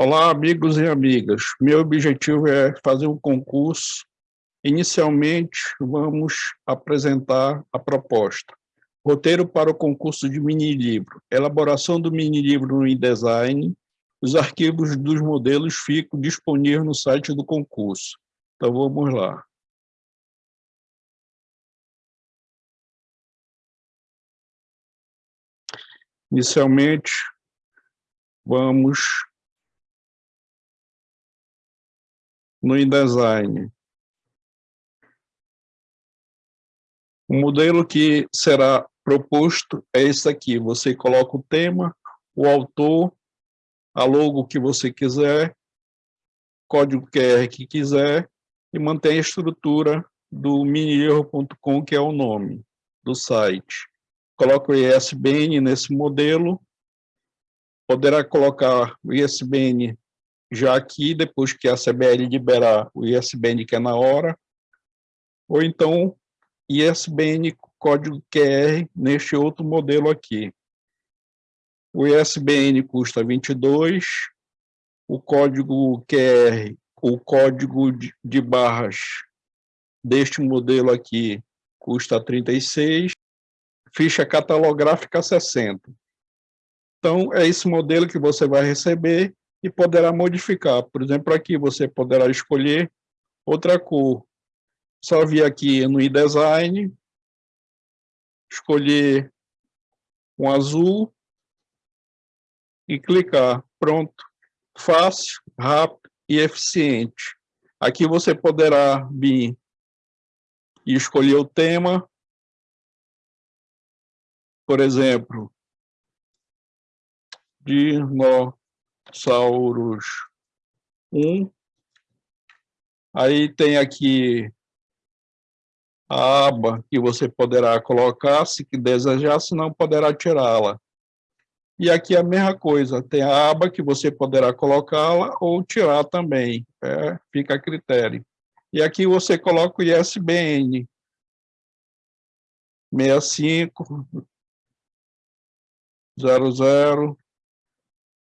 Olá, amigos e amigas. Meu objetivo é fazer um concurso. Inicialmente, vamos apresentar a proposta. Roteiro para o concurso de mini-livro. Elaboração do mini-livro no InDesign. Os arquivos dos modelos ficam disponíveis no site do concurso. Então, vamos lá. Inicialmente, vamos no InDesign. O modelo que será proposto é esse aqui. Você coloca o tema, o autor, a logo que você quiser, código QR que quiser, e mantém a estrutura do minierro.com, que é o nome do site. Coloca o ISBN nesse modelo, poderá colocar o ISBN já aqui, depois que a CBL liberar o ISBN que é na hora, ou então ISBN código QR neste outro modelo aqui. O ISBN custa 22, o código QR, o código de barras deste modelo aqui custa 36, ficha catalográfica 60. Então, é esse modelo que você vai receber e poderá modificar. Por exemplo, aqui você poderá escolher outra cor. Só vir aqui no InDesign, escolher um azul e clicar. Pronto. Fácil, rápido e eficiente. Aqui você poderá vir e escolher o tema. Por exemplo, de nó Saurus 1. Aí tem aqui a aba que você poderá colocar, se desejar, se não poderá tirá-la. E aqui a mesma coisa, tem a aba que você poderá colocá-la ou tirar também, é, fica a critério. E aqui você coloca o ISBN 65 00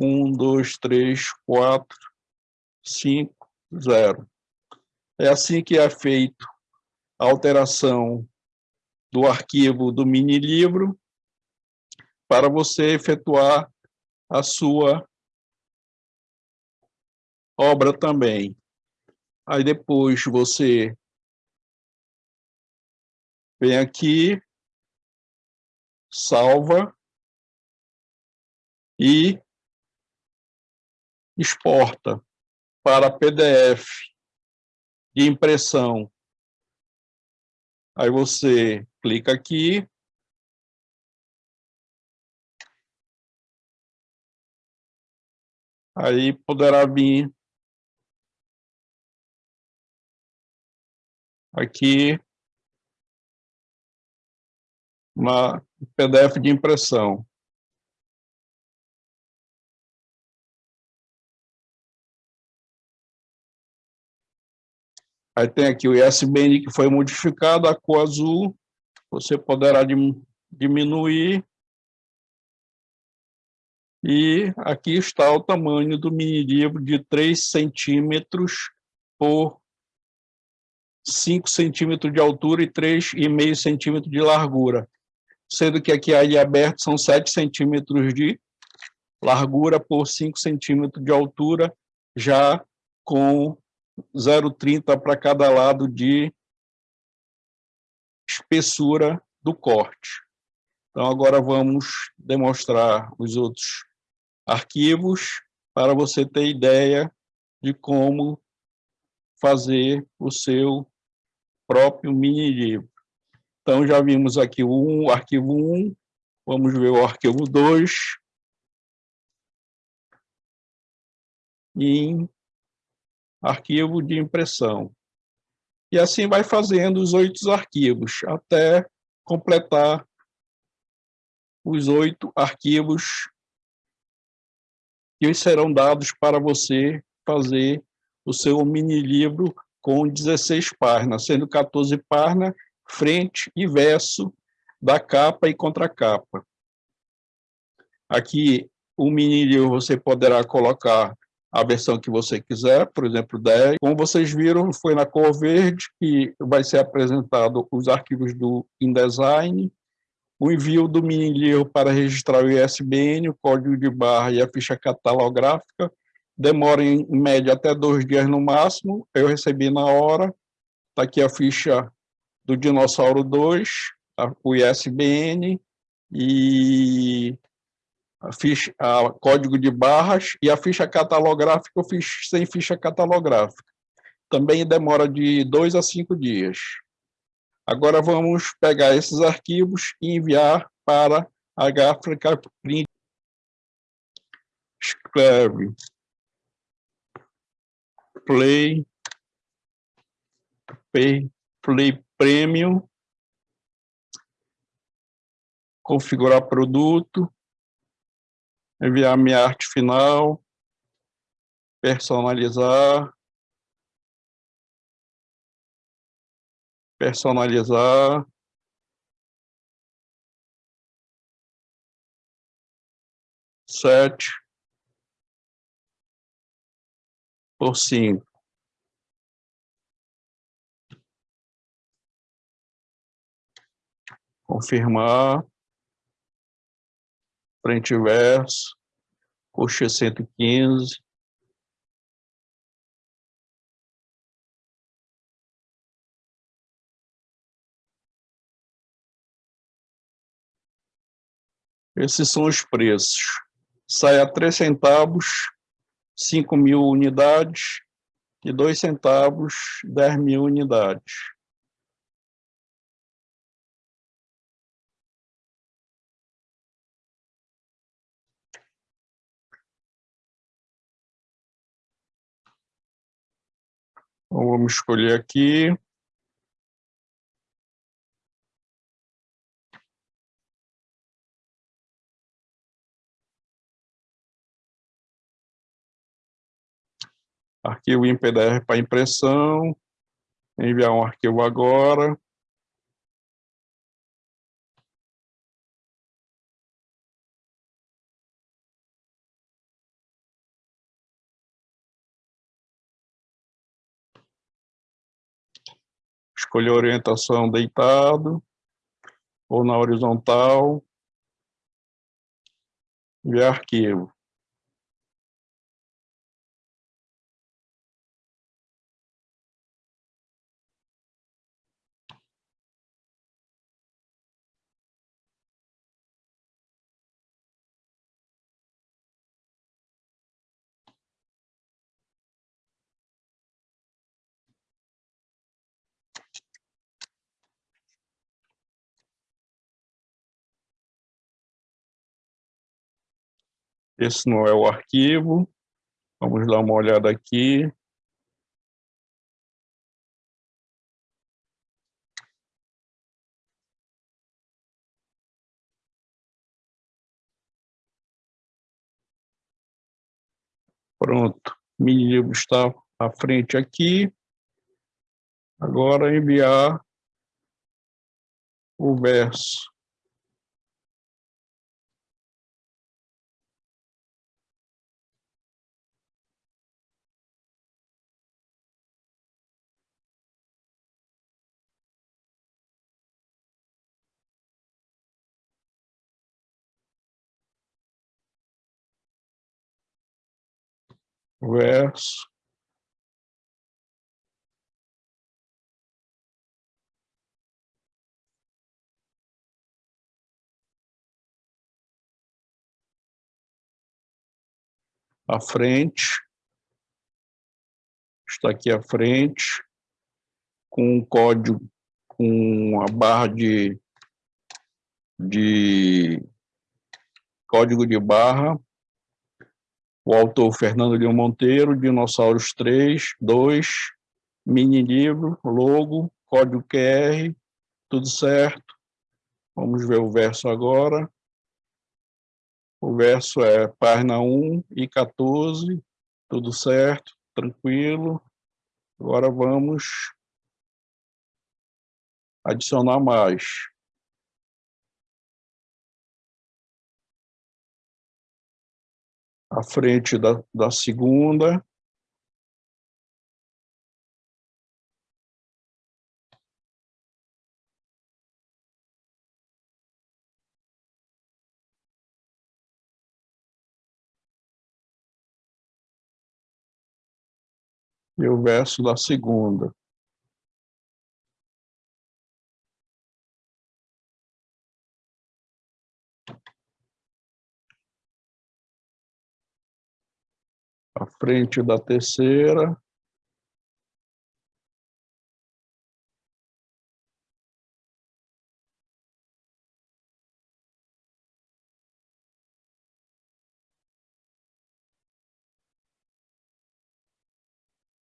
um, dois, três, quatro, cinco, zero. É assim que é feito a alteração do arquivo do mini-livro para você efetuar a sua obra também. Aí depois você vem aqui, salva e exporta para PDF de impressão. Aí você clica aqui. Aí poderá vir aqui uma PDF de impressão. Aí tem aqui o ISBN que foi modificado, a cor azul, você poderá diminuir. E aqui está o tamanho do mini livro de 3 centímetros por 5 centímetros de altura e 3,5 centímetros de largura. Sendo que aqui a ilha aberta são 7 centímetros de largura por 5 centímetros de altura, já com 0,30 para cada lado de espessura do corte. Então, agora vamos demonstrar os outros arquivos para você ter ideia de como fazer o seu próprio mini livro. Então, já vimos aqui o, um, arquivo 1, vamos ver o arquivo 2. Em arquivo de impressão. E assim vai fazendo os oito arquivos, até completar os oito arquivos que serão dados para você fazer o seu mini livro com 16 páginas, sendo 14 páginas frente e verso da capa e contracapa. Aqui, o mini livro você poderá colocar a versão que você quiser, por exemplo, 10. Como vocês viram, foi na cor verde que vai ser apresentado os arquivos do InDesign, o envio do mini livro para registrar o ISBN, o código de barra e a ficha catalográfica, demora em média até dois dias no máximo, eu recebi na hora, está aqui a ficha do Dinossauro 2, o ISBN e a ficha, a código de barras e a ficha catalográfica eu fiz sem ficha catalográfica. Também demora de dois a cinco dias. Agora vamos pegar esses arquivos e enviar para a Africa Print. Escreve play, play, play premium, configurar produto, enviar minha arte final, personalizar, personalizar, sete por cinco. Confirmar frente e verso, coxa 115. Esses são os preços. Sai a 3 centavos, 5 mil unidades, e 2 centavos, 10 mil unidades. Então, vamos escolher aqui. Arquivo em PDF para impressão. Enviar um arquivo agora. Escolher a orientação deitado ou na horizontal, e arquivo. Esse não é o arquivo. Vamos dar uma olhada aqui. Pronto, mini livro está à frente aqui. Agora enviar o verso. Verso. À frente, está aqui à frente, com um código, com a barra de, de código de barra, o autor Fernando Leão Monteiro, Dinossauros 3, 2, mini livro, logo, código QR, tudo certo. Vamos ver o verso agora. O verso é página 1 e 14, tudo certo, tranquilo. Agora vamos adicionar mais. À frente da, da segunda. E o verso da segunda. À frente da terceira.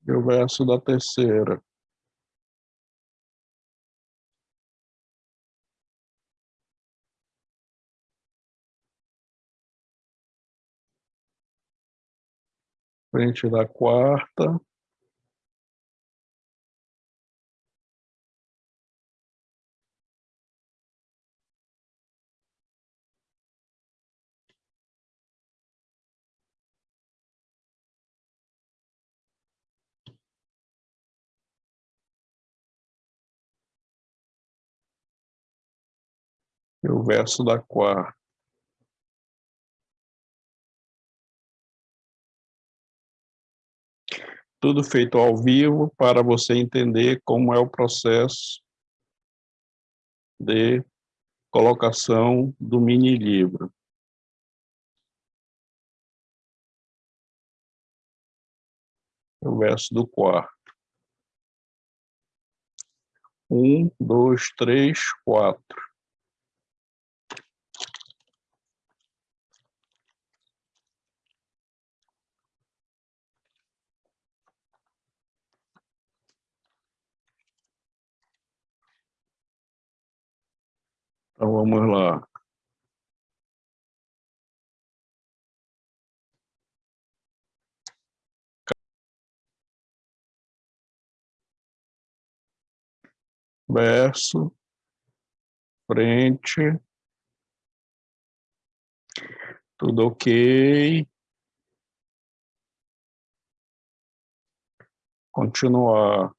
E o verso da terceira. Frente da quarta. E o verso da quarta. Tudo feito ao vivo para você entender como é o processo de colocação do mini livro. O verso do quarto. Um, dois, três, quatro. Então vamos lá. Verso, frente, tudo ok. Continuar.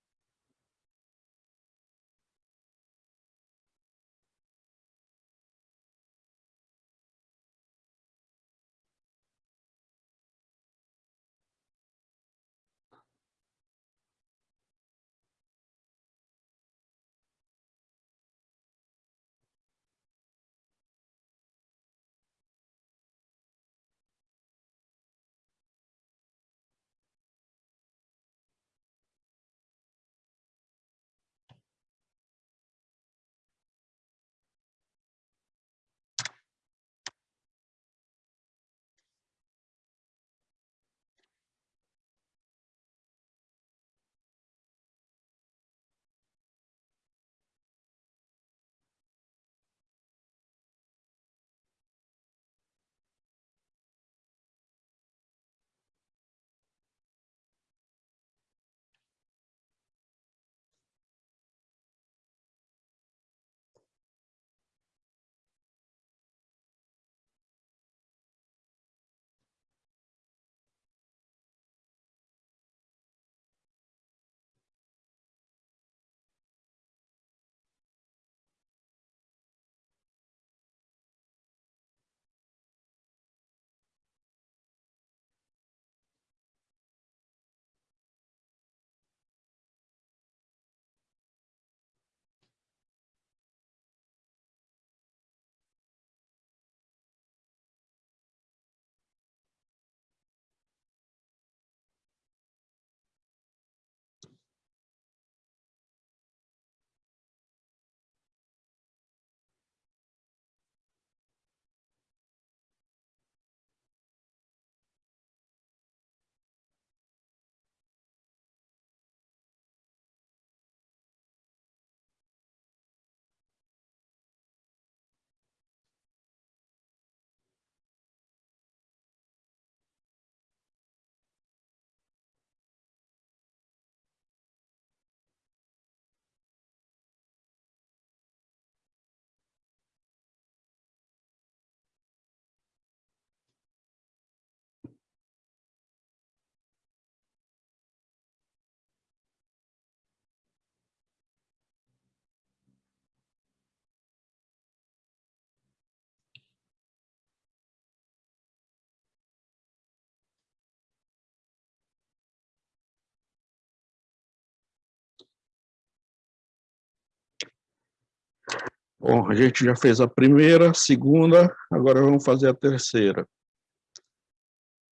Bom, a gente já fez a primeira, segunda, agora vamos fazer a terceira.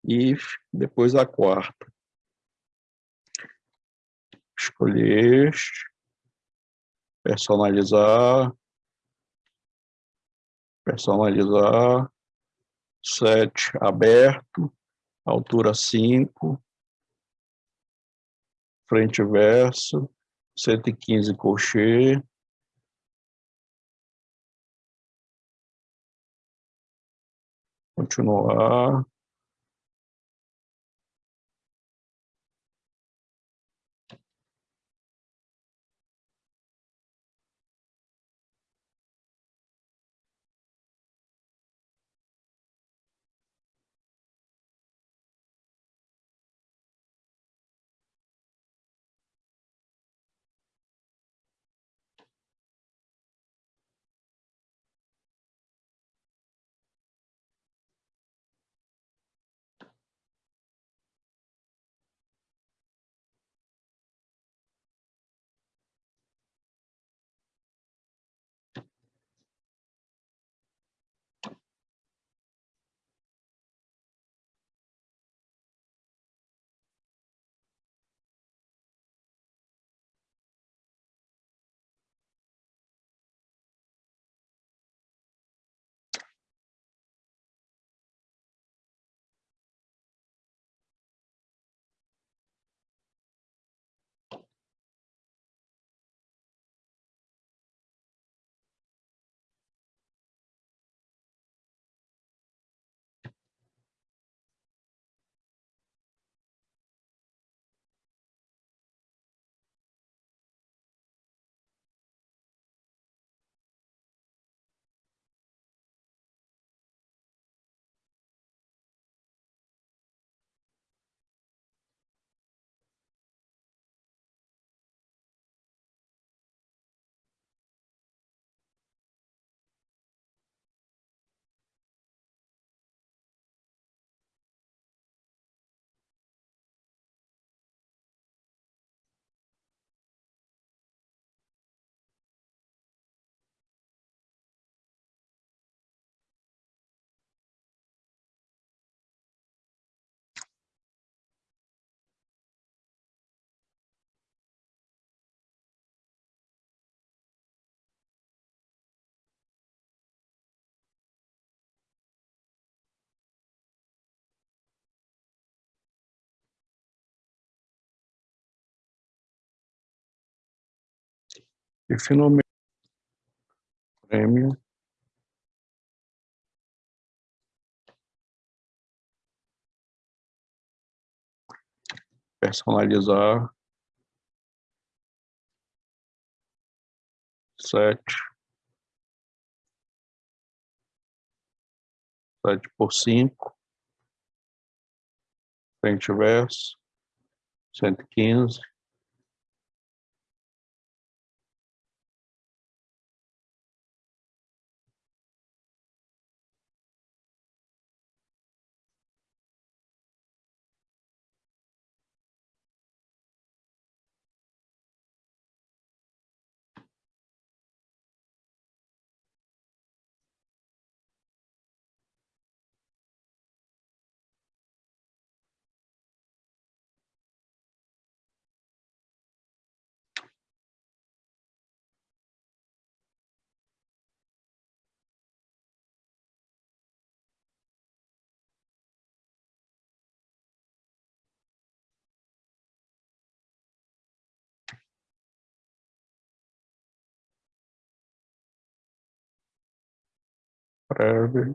E depois a quarta. Escolher este, personalizar, personalizar, set aberto, altura 5, frente e verso, 115 colchê, continuar. E finalmente, prêmio. Personalizar. Sete. Sete por cinco. Frente e verso. Cento e quinze. Whatever.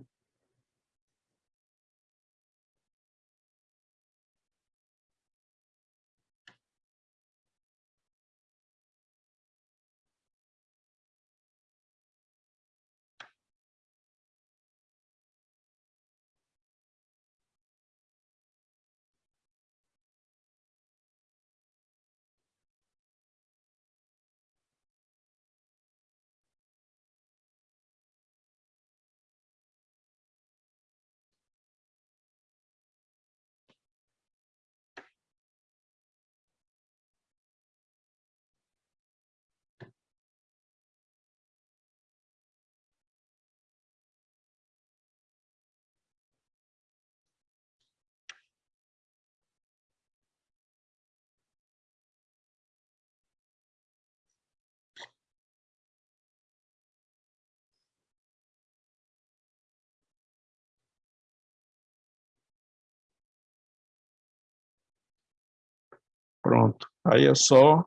Breve Aí é só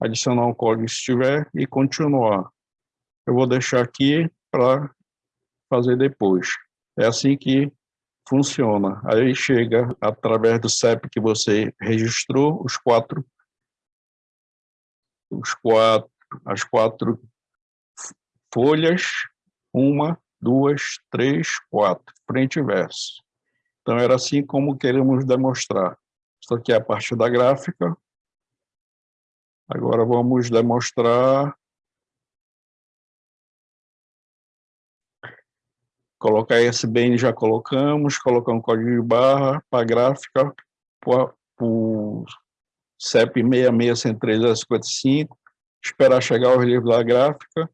adicionar um código se tiver e continuar. Eu vou deixar aqui para fazer depois. É assim que funciona. Aí chega, através do CEP que você registrou, os quatro, os quatro, as quatro folhas, uma, duas, três, quatro, frente e verso. Então, era assim como queremos demonstrar. Isso aqui é a parte da gráfica. Agora vamos demonstrar. Colocar ISBN já colocamos, colocar um código de barra para gráfica, para o CEP 6603 esperar chegar o relevo da gráfica,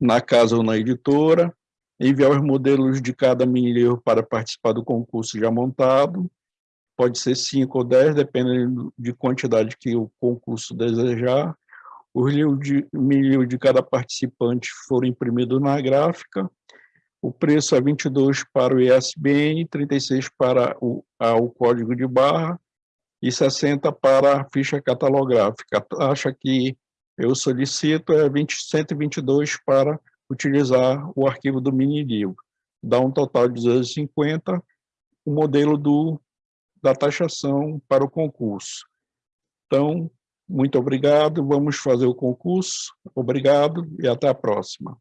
na casa ou na editora, enviar os modelos de cada mini livro para participar do concurso já montado, pode ser 5 ou 10, dependendo de quantidade que o concurso desejar. Os livros de, cada participante foram imprimidos na gráfica, o preço é 22 para o ISBN, 36 para o, o código de barra e 60 para a ficha catalográfica. A taxa que eu solicito é 20, 122 para utilizar o arquivo do mini livro. Dá um total de 250, o modelo do, da taxação para o concurso. Então, muito obrigado, vamos fazer o concurso. Obrigado e até a próxima.